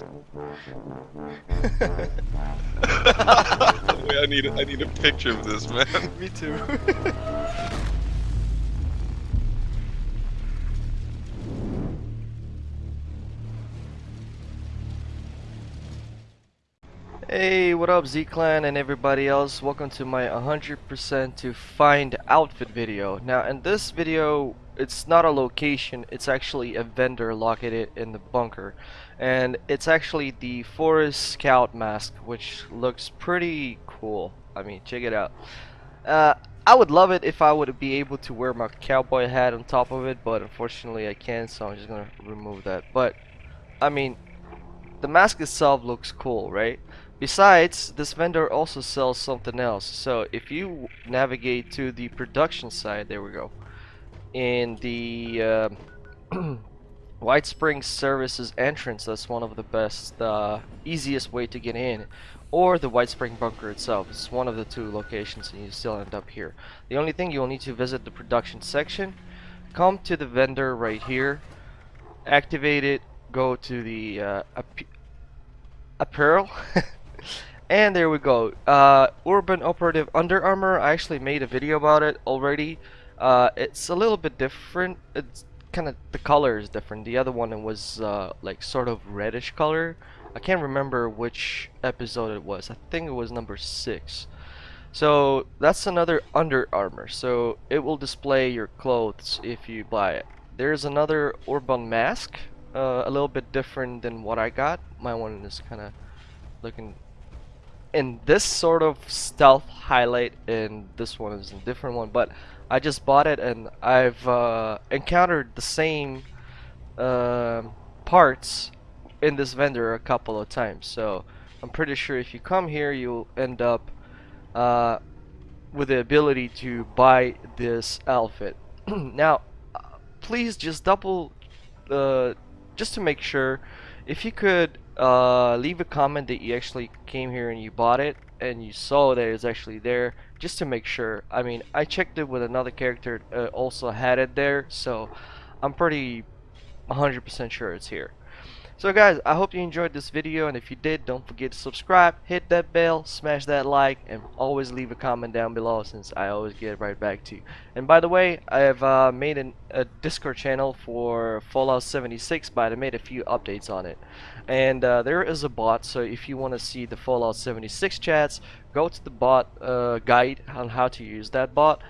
Wait, I need I need a picture of this, man. Me too. Hey, what up Z-Clan and everybody else? Welcome to my 100% to find outfit video. Now in this video, it's not a location, it's actually a vendor located in the bunker. And it's actually the Forest Scout mask, which looks pretty cool. I mean, check it out. Uh, I would love it if I would be able to wear my cowboy hat on top of it, but unfortunately I can't, so I'm just gonna remove that. But, I mean, the mask itself looks cool, right? Besides, this vendor also sells something else. So if you navigate to the production side, there we go. In the uh, Whitesprings Services entrance, that's one of the best, uh, easiest way to get in. Or the Whitespring Bunker itself. It's one of the two locations and you still end up here. The only thing you'll need to visit the production section. Come to the vendor right here. Activate it. Go to the uh, apparel. and there we go uh, urban operative Under Armour I actually made a video about it already uh, it's a little bit different. It's kind of the color is different. The other one was uh, like sort of reddish color. I can't remember which episode it was. I think it was number six. So that's another Under Armour. So it will display your clothes if you buy it. There's another urban mask uh, a little bit different than what I got. My one is kind of looking in this sort of stealth highlight and this one is a different one but I just bought it and I've uh, encountered the same uh, parts in this vendor a couple of times. So I'm pretty sure if you come here you'll end up uh, with the ability to buy this outfit. Now please just double uh, just to make sure if you could uh, leave a comment that you actually came here and you bought it and you saw that it's actually there just to make sure. I mean I checked it with another character uh, also had it there so I'm pretty 100% sure it's here so guys, I hope you enjoyed this video and if you did, don't forget to subscribe, hit that bell, smash that like, and always leave a comment down below since I always get right back to you. And by the way, I have uh, made an, a Discord channel for Fallout 76, but I made a few updates on it. And uh, there is a bot, so if you want to see the Fallout 76 chats, go to the bot uh, guide on how to use that bot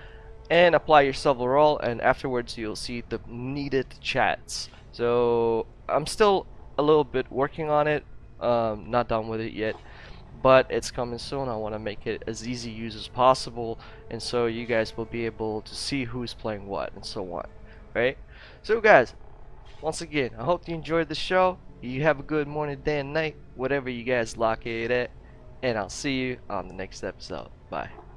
and apply yourself silver role and afterwards you'll see the needed chats. So I'm still a little bit working on it um, not done with it yet but it's coming soon. I want to make it as easy use as possible and so you guys will be able to see who's playing what and so on right? So guys once again I hope you enjoyed the show. You have a good morning day and night whatever you guys lock it at and I'll see you on the next episode. Bye